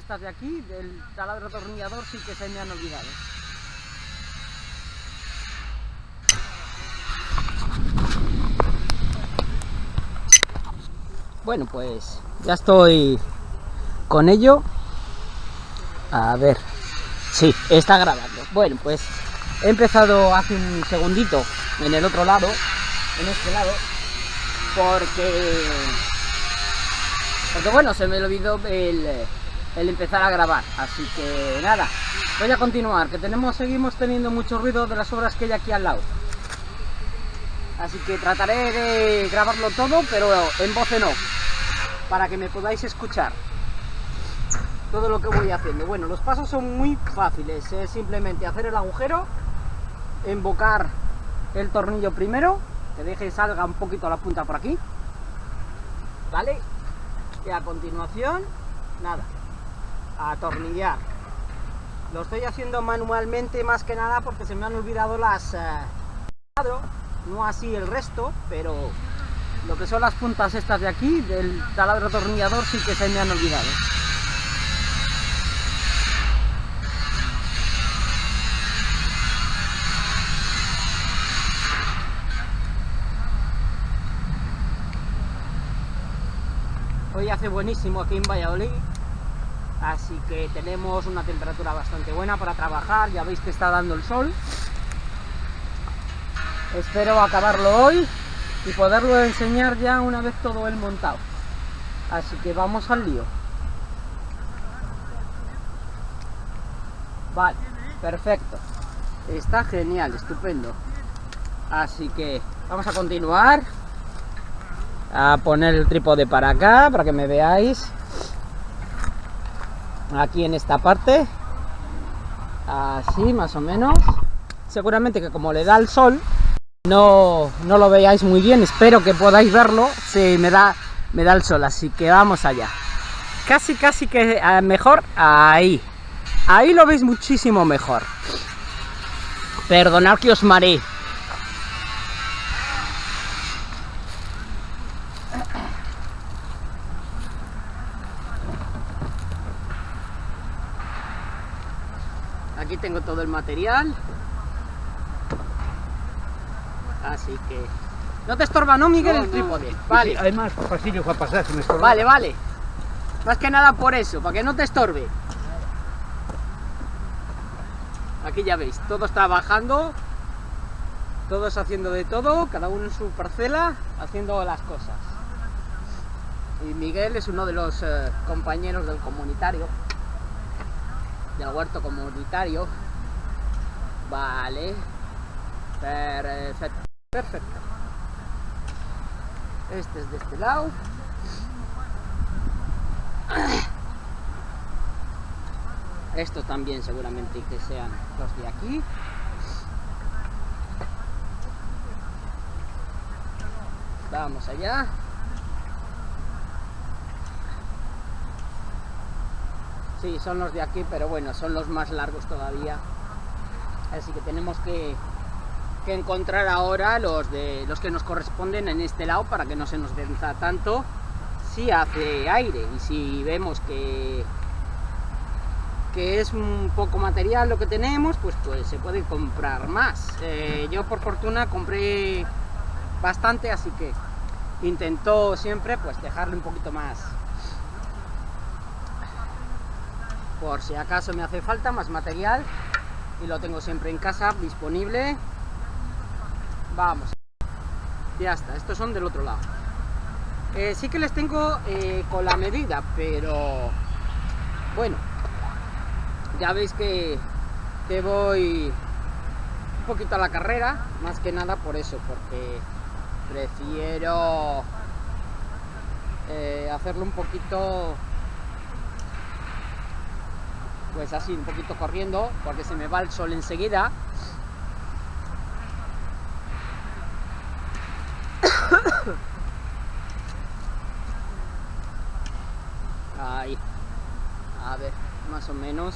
estas de aquí, del taladro atornillador, sí que se me han olvidado. Bueno, pues ya estoy con ello. A ver, sí, está grabando. Bueno, pues he empezado hace un segundito en el otro lado, en este lado, porque porque bueno, se me olvidó el, el empezar a grabar, así que nada, voy a continuar, que tenemos, seguimos teniendo mucho ruido de las obras que hay aquí al lado. Así que trataré de grabarlo todo, pero en voz en off, para que me podáis escuchar todo lo que voy haciendo. Bueno, los pasos son muy fáciles, es simplemente hacer el agujero, embocar el tornillo primero, que deje salga un poquito la punta por aquí, ¿vale? y a continuación, nada, a atornillar. Lo estoy haciendo manualmente más que nada porque se me han olvidado las... Eh, no así el resto, pero lo que son las puntas estas de aquí, del taladro atornillador, sí que se me han olvidado. Hoy hace buenísimo aquí en Valladolid, así que tenemos una temperatura bastante buena para trabajar, ya veis que está dando el sol. Espero acabarlo hoy y poderlo enseñar ya una vez todo el montado. Así que vamos al lío. Vale, perfecto. Está genial, estupendo. Así que vamos a continuar a poner el trípode para acá para que me veáis aquí en esta parte. Así más o menos. Seguramente que como le da el sol no, no lo veáis muy bien. Espero que podáis verlo. Si me da me da el sol así que vamos allá. Casi casi que eh, mejor ahí. Ahí lo veis muchísimo mejor. Perdonad que os mareé aquí tengo todo el material. Así que no te estorba no Miguel el trípode vale. hay más pasillo para pasar si me estorba. vale vale. Más que nada por eso para que no te estorbe. Aquí ya veis todos trabajando todos haciendo de todo cada uno en su parcela haciendo las cosas. Y Miguel es uno de los eh, compañeros del comunitario del huerto comunitario. Vale. Perfecto. Perfecto. Este es de este lado. Estos también seguramente que sean los de aquí. Vamos allá. Sí, son los de aquí, pero bueno, son los más largos todavía. Así que tenemos que, que encontrar ahora los, de, los que nos corresponden en este lado para que no se nos densa tanto si hace aire y si vemos que, que es un poco material lo que tenemos, pues, pues se puede comprar más. Eh, yo por fortuna compré bastante, así que intento siempre pues dejarle un poquito más, por si acaso me hace falta más material y lo tengo siempre en casa disponible. Vamos. Ya está, estos son del otro lado. Eh, sí que les tengo eh, con la medida pero bueno. Ya veis que, que voy un poquito a la carrera más que nada por eso porque prefiero eh, hacerlo un poquito pues así un poquito corriendo porque se me va el sol enseguida. Ahí. A ver más o menos.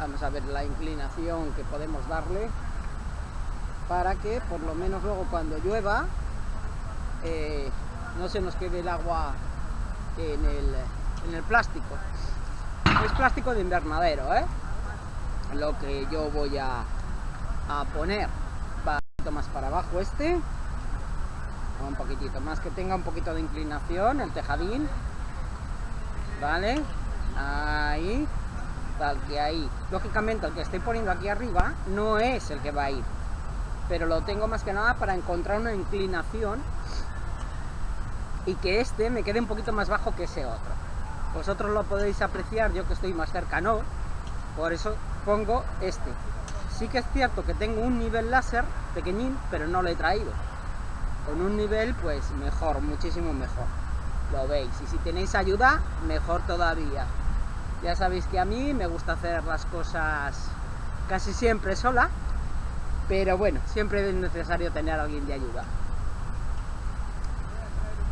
Vamos a ver la inclinación que podemos darle para que por lo menos luego cuando llueva eh, no se nos quede el agua en el, en el plástico. Es plástico de invernadero, ¿eh? Lo que yo voy a, a poner. Va un poquito más para abajo este. Un poquitito más, que tenga un poquito de inclinación el tejadín. ¿Vale? Ahí. Tal que ahí. Lógicamente el que estoy poniendo aquí arriba no es el que va a ir. Pero lo tengo más que nada para encontrar una inclinación y que este me quede un poquito más bajo que ese otro. Vosotros lo podéis apreciar, yo que estoy más cerca no, por eso pongo este. Sí que es cierto que tengo un nivel láser pequeñín, pero no lo he traído. Con un nivel pues mejor, muchísimo mejor. Lo veis. Y si tenéis ayuda, mejor todavía. Ya sabéis que a mí me gusta hacer las cosas casi siempre sola, pero bueno, siempre es necesario tener a alguien de ayuda.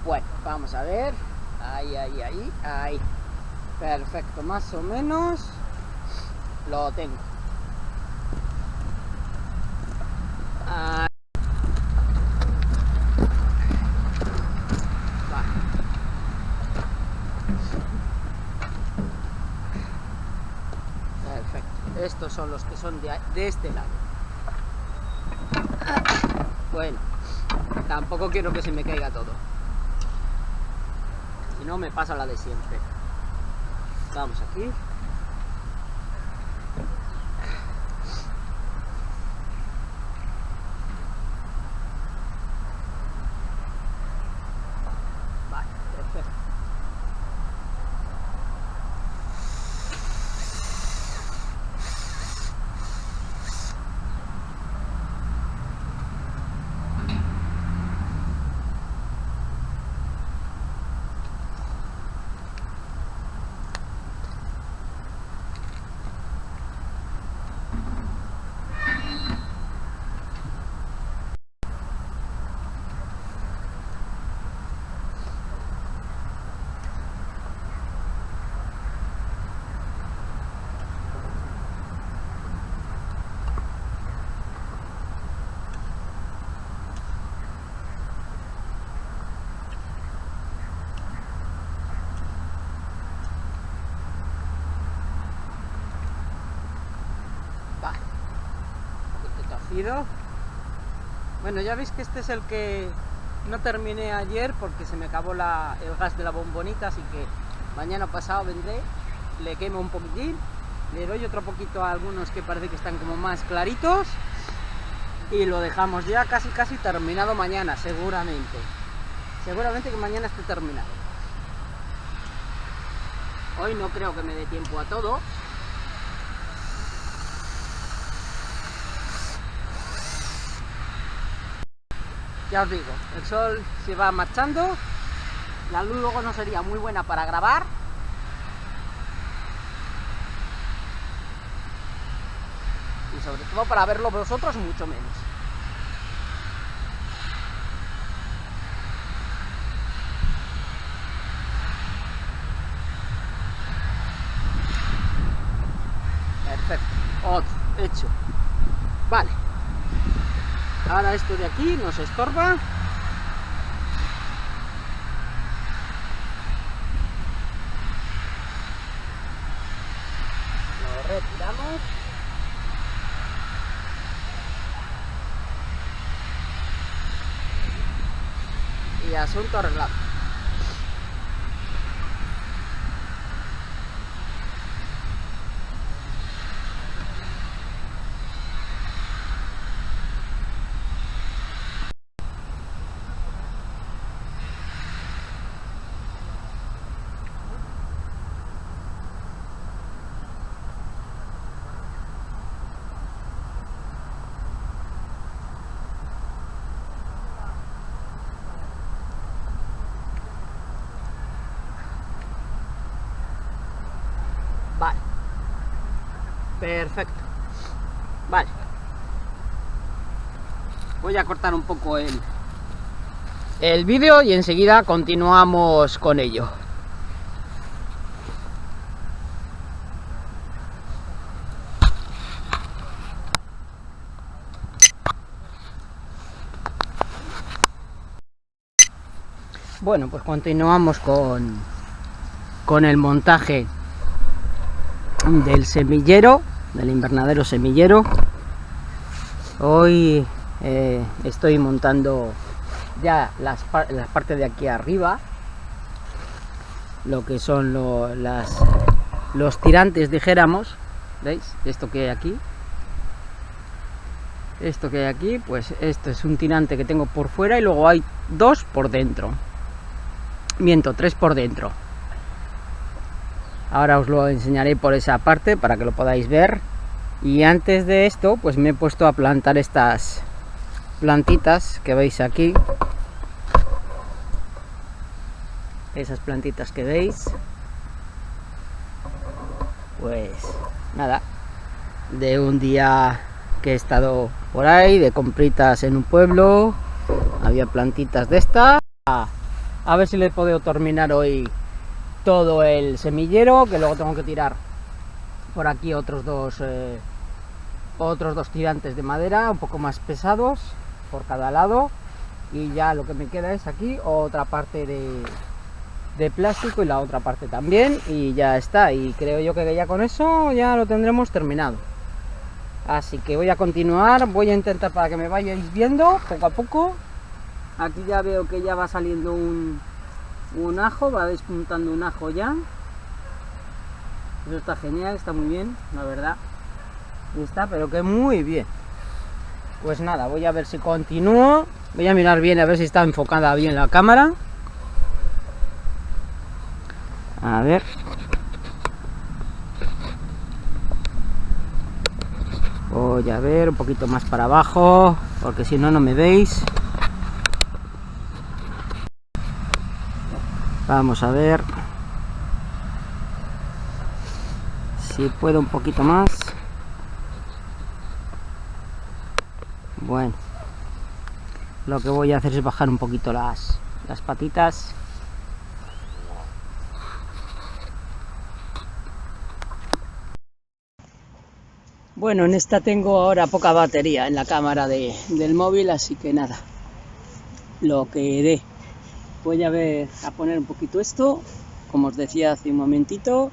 Bueno, vamos a ver. Ahí, ahí, ahí, ahí. Perfecto, más o menos lo tengo. Perfecto. Estos son los que son de, de este lado. Bueno, tampoco quiero que se me caiga todo. Si no, me pasa la de siempre. Vamos aquí. Vale, perfecto. Vale. Bueno, ya veis que este es el que no terminé ayer porque se me acabó la- el gas de la bombonita, así que mañana pasado vendré, le quemo un poquitín, le doy otro poquito a algunos que parece que están como más claritos y lo dejamos ya casi casi terminado mañana, seguramente. Seguramente que mañana esté terminado. Hoy no creo que me dé tiempo a todo, Ya os digo, el sol se va marchando, la luz luego no sería muy buena para grabar. Y sobre todo para verlo vosotros mucho menos. Perfecto, otro, hecho. Vale. Ahora esto de aquí nos estorba. Lo retiramos. Y asunto arreglado. Vale. Perfecto. Vale. Voy a cortar un poco el, el vídeo y enseguida continuamos con ello. Bueno, pues continuamos con, con el montaje del semillero, del invernadero semillero. Hoy eh, estoy montando ya las, las partes de aquí arriba, lo que son las, los tirantes, dijéramos, ¿veis? Esto que hay aquí. Esto que hay aquí, pues esto es un tirante que tengo por fuera y luego hay dos por dentro. Miento, tres por dentro. Ahora os lo enseñaré por esa parte para que lo podáis ver. Y antes de esto, pues me he puesto a plantar estas plantitas que veis aquí. Esas plantitas que veis. Pues nada, de un día que he estado por ahí, de compritas en un pueblo, había plantitas de estas. A ver si le podido terminar hoy todo el semillero, que luego tengo que tirar por aquí otros dos eh, otros dos tirantes de madera un poco más pesados por cada lado. Y ya lo que me queda es aquí otra parte de, de plástico y la otra parte también y ya está. Y creo yo que ya con eso ya lo tendremos terminado. Así que voy a continuar voy a intentar para que me vayáis viendo poco a poco. Aquí ya veo que ya va saliendo un, un ajo, va despuntando un ajo ya. Eso está genial, está muy bien, la verdad. Está, pero que muy bien. Pues nada, voy a ver si continúo. Voy a mirar bien, a ver si está enfocada bien la cámara. A ver. Voy a ver un poquito más para abajo, porque si no, no me veis. Vamos a ver si puedo un poquito más. Bueno, lo que voy a hacer es bajar un poquito las, las patitas. Bueno, en esta tengo ahora poca batería en la cámara de, del móvil, así que nada, lo que dé voy a ver a poner un poquito esto como os decía hace un momentito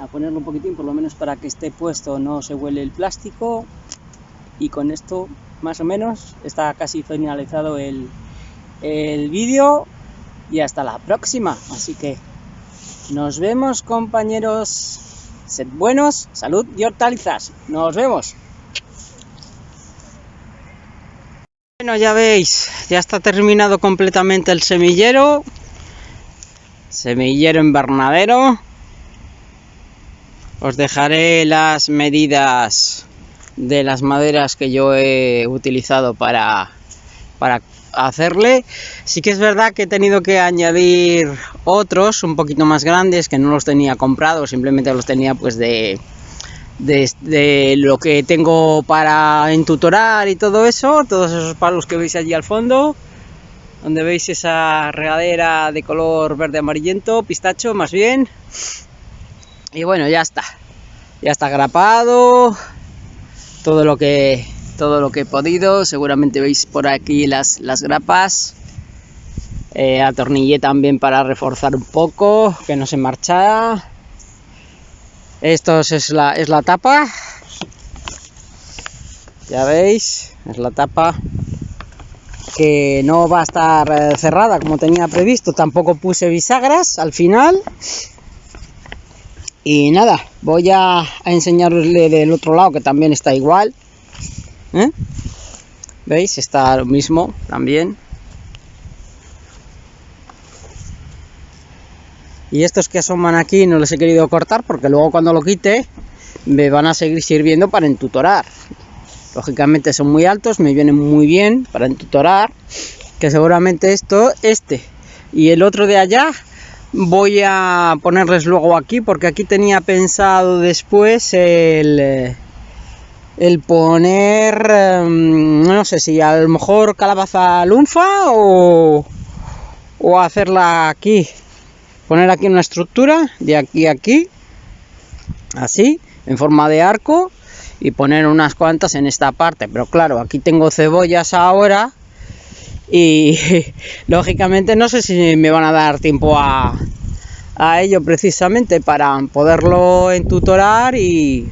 a ponerlo un poquitín por lo menos para que esté puesto no se huele el plástico. Y con esto más o menos está casi finalizado el, el vídeo. Y hasta la próxima. Así que nos vemos compañeros. Sed buenos salud y hortalizas. Nos vemos Bueno, ya veis, ya está terminado completamente el semillero. Semillero invernadero. Os dejaré las medidas de las maderas que yo he utilizado para, para hacerle. Sí que es verdad que he tenido que añadir otros un poquito más grandes que no los tenía comprados, simplemente los tenía pues de, de, lo que tengo para entutorar y todo eso, todos esos palos que veis allí al fondo, donde veis esa regadera de color verde amarillento, pistacho más bien. Y bueno, ya está. Ya está grapado. Todo lo que todo lo que he podido. Seguramente veis por aquí las, las grapas. Eh, atornillé también para reforzar un poco, que no se marcha esto es la, es la tapa. Ya veis, es la tapa que no va a estar eh, cerrada como tenía previsto. Tampoco puse bisagras al final. Y nada, voy a, enseñarosle del otro lado que también está igual. ¿Eh? ¿Veis? Está lo mismo también. Y estos que asoman aquí no los he querido cortar porque luego cuando lo quite me van a seguir sirviendo para entutorar. Lógicamente son muy altos me vienen muy bien para entutorar que seguramente esto este. Y el otro de allá voy a ponerles luego aquí porque aquí tenía pensado después el el poner em, no sé si a lo mejor calabaza lunfa o hacerla aquí poner aquí una estructura de aquí a aquí así en forma de arco y poner unas cuantas en esta parte pero claro aquí tengo cebollas ahora y lógicamente no sé si me van a dar tiempo a, a ello precisamente para poderlo entutorar y,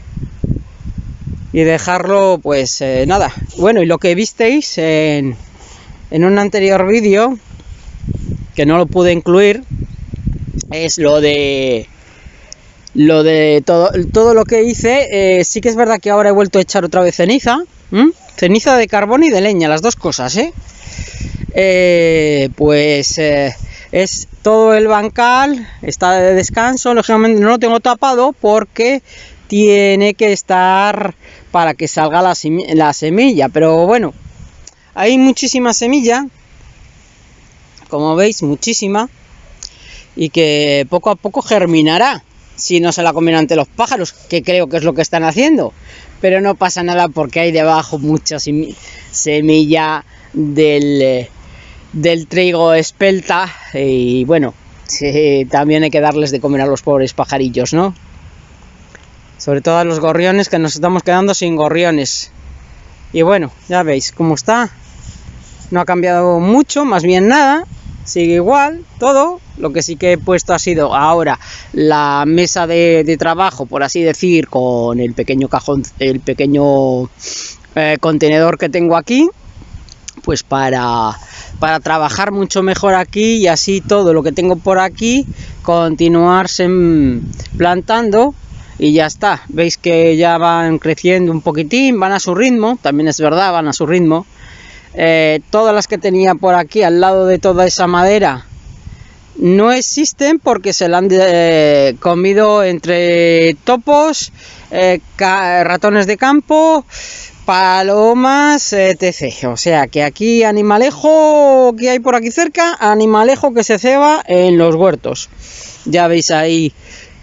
y dejarlo pues eh, nada. Bueno, y lo que visteis en, en un anterior vídeo, que no lo pude incluir, es lo de lo de todo, todo lo que hice. Eh, sí que es verdad que ahora he vuelto a echar otra vez ceniza. Ceniza de carbón y de leña, las dos cosas, ¿eh? eh pues eh, es todo el bancal, está de descanso, lógicamente no lo tengo tapado porque tiene que estar para que salga la, la semilla, pero bueno, hay muchísima semilla, como veis, muchísima, y que poco a poco germinará si no se la comen ante los pájaros, que creo que es lo que están haciendo. Pero no pasa nada porque hay debajo mucha semilla del, eh, del trigo espelta y bueno, también hay que darles de comer a los pobres pajarillos, ¿no? Sobre todo a los gorriones que nos estamos quedando sin gorriones. Y bueno, ya veis cómo está. No ha cambiado mucho, más bien nada sigue igual, todo. Lo que sí que he puesto ha sido ahora la mesa de, trabajo, por así decir, con el pequeño cajón, el pequeño eh, contenedor que tengo aquí, pues para, para trabajar mucho mejor aquí y así todo lo que tengo por aquí continuarse plantando y ya está. Veis que ya van creciendo un poquitín, van a su ritmo, también es verdad, van a su ritmo eh, todas las que tenía por aquí al lado de toda esa madera no existen porque se la han eh, comido entre topos, eh, ratones de campo, palomas, etc. O sea que aquí animalejo que hay por aquí cerca, animalejo que se ceba en los huertos. Ya veis ahí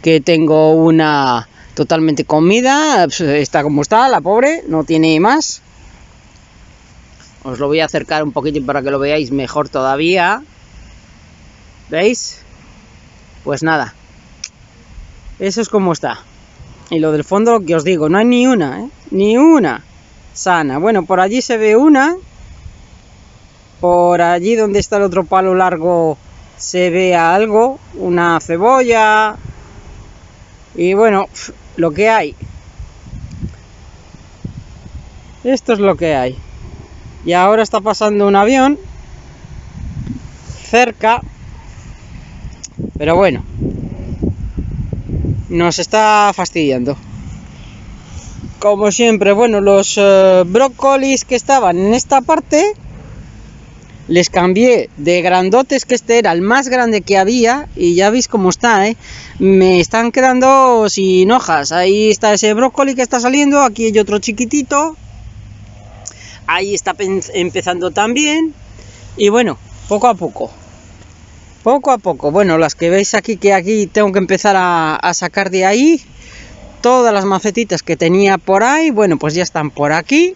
que tengo una totalmente comida, pues, está como está, la pobre, no tiene más. Os lo voy a acercar un poquito para que lo veáis mejor todavía. ¿Veis? Pues nada. Eso es como está. Y lo del fondo, lo que os digo, no hay ni una, ¿eh? Ni una sana. Bueno, por allí se ve una. Por allí donde está el otro palo largo se ve algo. Una cebolla. Y bueno, lo que hay. Esto es lo que hay y ahora está pasando un avión cerca pero bueno nos está fastidiando. Como siempre bueno los eh, brócolis que estaban en esta parte les cambié de grandotes que este era el más grande que había y ya veis cómo está ¿eh? me están quedando sin hojas. Ahí está ese brócoli que está saliendo aquí hay otro chiquitito ahí está empezando también. Y bueno poco a poco. Poco a poco. Bueno las que veis aquí que aquí tengo que empezar a, sacar de ahí todas las macetitas que tenía por ahí bueno pues ya están por aquí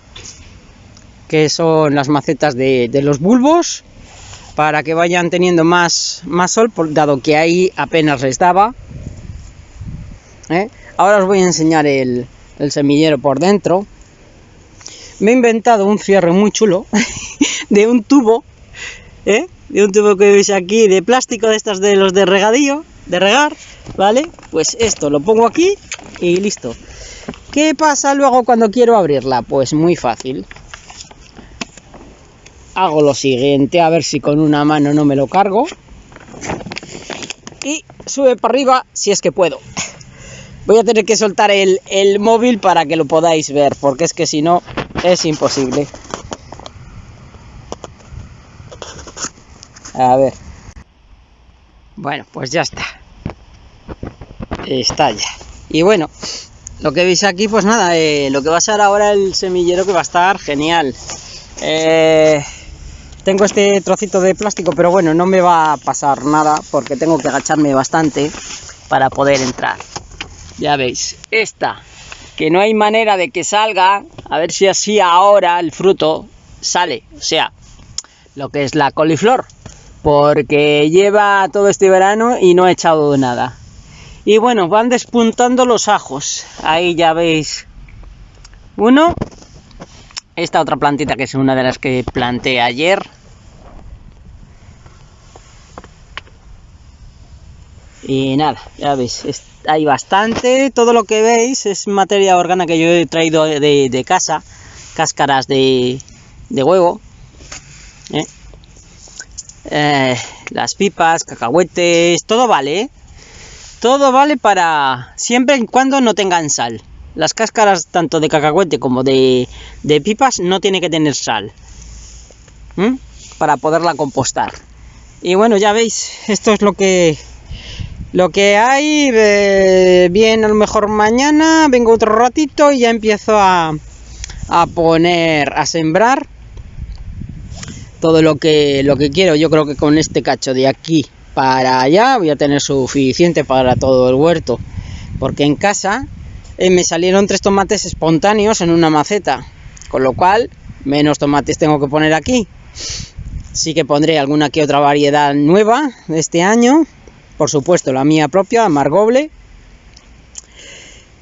que son las macetas de, los bulbos para que vayan teniendo más, más sol dado que ahí apenas les daba ¿eh? ahora os voy a enseñar el, el semillero por dentro me he inventado un cierre muy chulo de un tubo, ¿eh? de un tubo que veis aquí de plástico de estas de los de regadío, de regar, ¿vale? Pues esto lo pongo aquí y listo. ¿Qué pasa luego cuando quiero abrirla? Pues muy fácil. Hago lo siguiente, a ver si con una mano no me lo cargo. Y sube para arriba si es que puedo. Voy a tener que soltar el, el móvil para que lo podáis ver, porque es que si no es imposible. A ver. Bueno, pues ya está. Está ya. Y bueno, lo que veis aquí, pues nada, eh, lo que va a ser ahora el semillero que va a estar genial. Eh, tengo este trocito de plástico, pero bueno, no me va a pasar nada porque tengo que agacharme bastante para poder entrar. Ya veis, esta que no hay manera de que salga, a ver si así ahora el fruto sale, o sea, lo que es la coliflor, porque lleva todo este verano y no ha echado nada. Y bueno, van despuntando los ajos, ahí ya veis uno, esta otra plantita que es una de las que planté ayer, Y nada, ya veis, hay bastante. Todo lo que veis es materia orgánica que yo he traído de, casa, cáscaras de, huevo. ¿eh? Eh, las pipas, cacahuetes, todo vale, ¿eh? Todo vale para siempre y cuando no tengan sal. Las cáscaras tanto de cacahuete como de, pipas no tiene que tener sal. Para poderla compostar. Y bueno, ya veis, esto es lo que lo que hay. bien, a lo mejor mañana vengo otro ratito y ya empiezo a, a poner, a sembrar todo lo que, lo que quiero. Yo creo que con este cacho de aquí para allá voy a tener suficiente para todo el huerto. Porque en casa eh, me salieron tres tomates espontáneos en una maceta. Con lo cual, menos tomates tengo que poner aquí. Sí que pondré alguna que otra variedad nueva de este año. Por supuesto, la mía propia, Margoble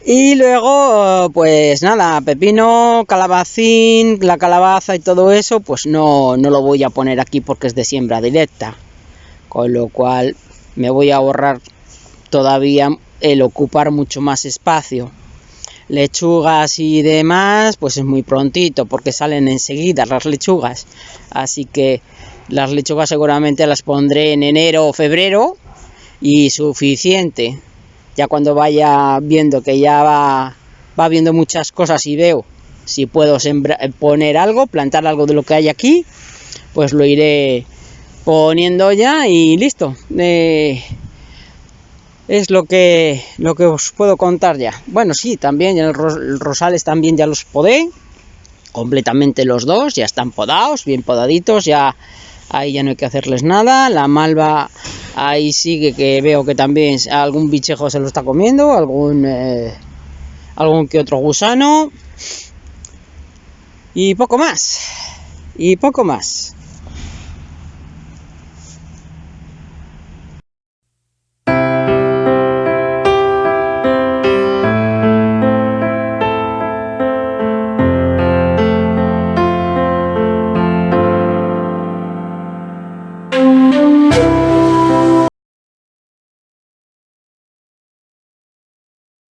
y luego, pues nada, pepino, calabacín, la calabaza y todo eso, pues no, no lo voy a poner aquí porque es de siembra directa. Con lo cual me voy a ahorrar todavía el ocupar mucho más espacio. Lechugas y demás, pues es muy prontito porque salen enseguida las lechugas. Así que las lechugas seguramente las pondré en enero o febrero y suficiente ya cuando vaya viendo que ya va, va viendo muchas cosas y veo si puedo poner algo, plantar algo de lo que hay aquí, pues lo iré poniendo ya y listo. Eh, es lo que, lo que os puedo contar ya. Bueno, sí, también el rosales también ya los podé, completamente los dos, ya están podados, bien podaditos, ya ahí ya no hay que hacerles nada. La malva Ahí sigue que veo que también algún bichejo se lo está comiendo, algún, eh, algún que otro gusano. Y poco más. Y poco más.